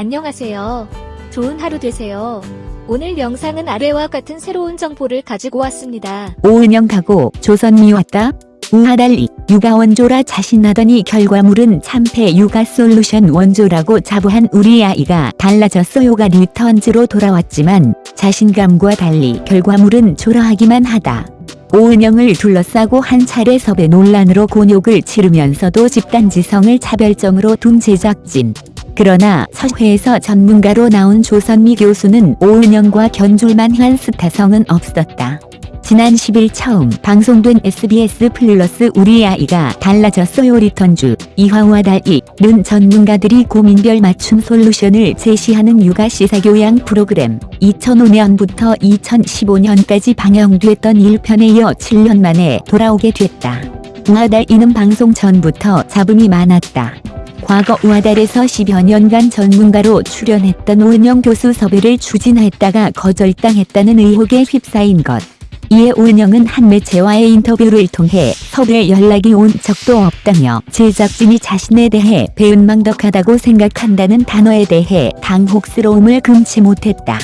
안녕하세요. 좋은 하루 되세요. 오늘 영상은 아래와 같은 새로운 정보를 가지고 왔습니다. 오은영 가고 조선미 왔다. 우아달리 육아 원조라 자신하더니 결과물은 참패 육아 솔루션 원조라고 자부한 우리 아이가 달라졌어요가 Returns로 돌아왔지만 자신감과 달리 결과물은 초라하기만 하다. 오은영을 둘러싸고 한 차례 섭외 논란으로 곤욕을 치르면서도 집단지성을 차별점으로 둔 제작진. 그러나 서회에서 전문가로 나온 조선미 교수는 오은영과 견줄만한 스타성은 없었다. 지난 10일 처음 방송된 SBS 플러스 우리 아이가 달라졌어요 리턴주 이화와 달이는 전문가들이 고민별 맞춤 솔루션을 제시하는 육아 시사교양 프로그램 2005년부터 2015년까지 방영됐던 1편에 이어 7년 만에 돌아오게 됐다. 우하달이는 방송 전부터 잡음이 많았다. 과거 우하달에서 10여 년간 전문가로 출연했던 오은영 교수 섭외를 추진했다가 거절당했다는 의혹에 휩싸인 것. 이에 오은영은 한 매체와의 인터뷰를 통해 섭외 연락이 온 적도 없다며 제작진이 자신에 대해 배은망덕하다고 생각한다는 단어에 대해 당혹스러움을 금치 못했다.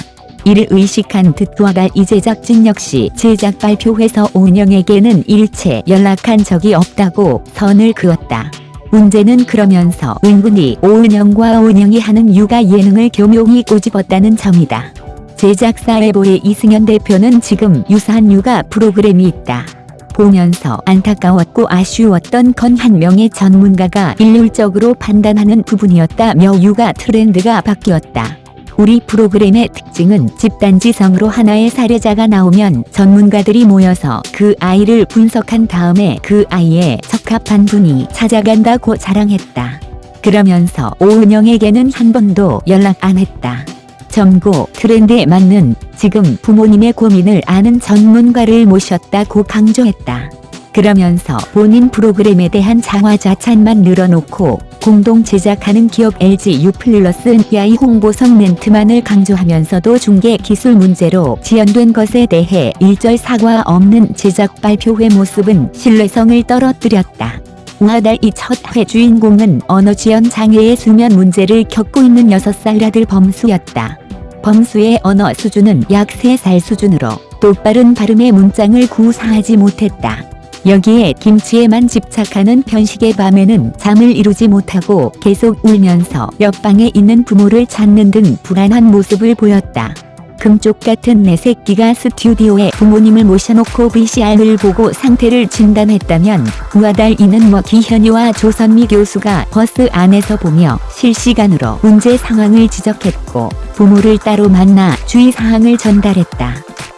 이를 의식한 득도아가 이 제작진 역시 제작 발표회에서 오은영에게는 일체 연락한 적이 없다고 선을 그었다. 문제는 그러면서 은근히 오은영과 오은영이 하는 육아 예능을 교묘히 꼬집었다는 점이다. 제작사 에보의 이승현 대표는 지금 유사한 육아 프로그램이 있다. 보면서 안타까웠고 아쉬웠던 건 한 명의 전문가가 일률적으로 판단하는 부분이었다며 육아 트렌드가 바뀌었다. 우리 프로그램의 특징은 집단지성으로 하나의 사례자가 나오면 전문가들이 모여서 그 아이를 분석한 다음에 그 아이에 적합한 분이 찾아간다고 자랑했다. 그러면서 오은영에게는 한 번도 연락 안 했다. 점고 트렌드에 맞는 지금 부모님의 고민을 아는 전문가를 모셨다고 강조했다. 그러면서 본인 프로그램에 대한 자화자찬만 늘어놓고 공동 제작하는 기업 LG U 플러스 야이 홍보 성 멘트만을 강조하면서도 중계 기술 문제로 지연된 것에 대해 일절 사과 없는 제작 발표회 모습은 신뢰성을 떨어뜨렸다. 우하달 이첫 회 주인공은 언어 지연 장애의 수면 문제를 겪고 있는 6살 아들 범수였다. 범수의 언어 수준은 약 3살 수준으로 똑바른 발음의 문장을 구사하지 못했다. 여기에 김치에만 집착하는 편식의 밤에는 잠을 이루지 못하고 계속 울면서 옆방에 있는 부모를 찾는 등 불안한 모습을 보였다. 금쪽 같은 내 새끼가 스튜디오에 부모님을 모셔놓고 VCR을 보고 상태를 진단했다면 우아달이는 뭐 기현이와 조선미 교수가 버스 안에서 보며 실시간으로 문제 상황을 지적했고 부모를 따로 만나 주의사항을 전달했다.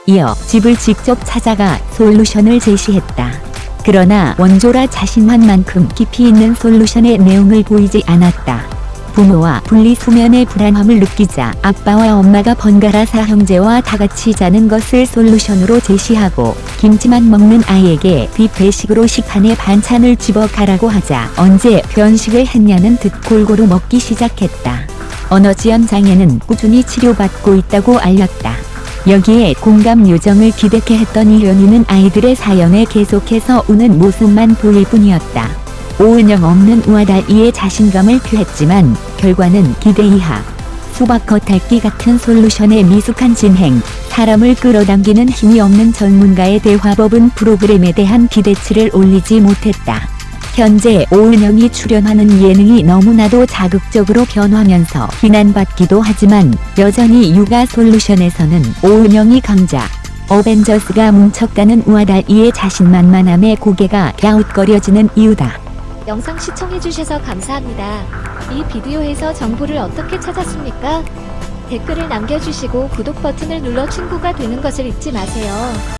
이어 집을 직접 찾아가 솔루션을 제시했다. 그러나 원조라 자신한 만큼 깊이 있는 솔루션의 내용을 보이지 않았다. 부모와 분리수면의 불안함을 느끼자 아빠와 엄마가 번갈아 사형제와 다같이 자는 것을 솔루션으로 제시하고 김치만 먹는 아이에게 뷔페식으로 식판에 반찬을 집어 가라고 하자 언제 변식을 했냐는 듯 골고루 먹기 시작했다. 언어지연 장애는 꾸준히 치료받고 있다고 알렸다. 여기에 공감 요정을 기대케 했던 이현이는 아이들의 사연에 계속해서 우는 모습만 보일 뿐이었다. 오은영 없는 우아다이의 자신감을 표했지만 결과는 기대 이하. 수박 겉 핥기 같은 솔루션의 미숙한 진행, 사람을 끌어당기는 힘이 없는 전문가의 대화법은 프로그램에 대한 기대치를 올리지 못했다. 현재 오은영이 출연하는 예능이 너무나도 자극적으로 변하면서 비난받기도 하지만 여전히 육아 솔루션에서는 오은영이 강자. 어벤져스가 뭉쳤다는 우아다이의 자신만만함에 고개가 갸웃거려지는 이유다. 영상 시청해주셔서 감사합니다. 이 비디오에서 정보를 어떻게 찾았습니까? 댓글을 남겨주시고 구독 버튼을 눌러 친구가 되는 것을 잊지 마세요.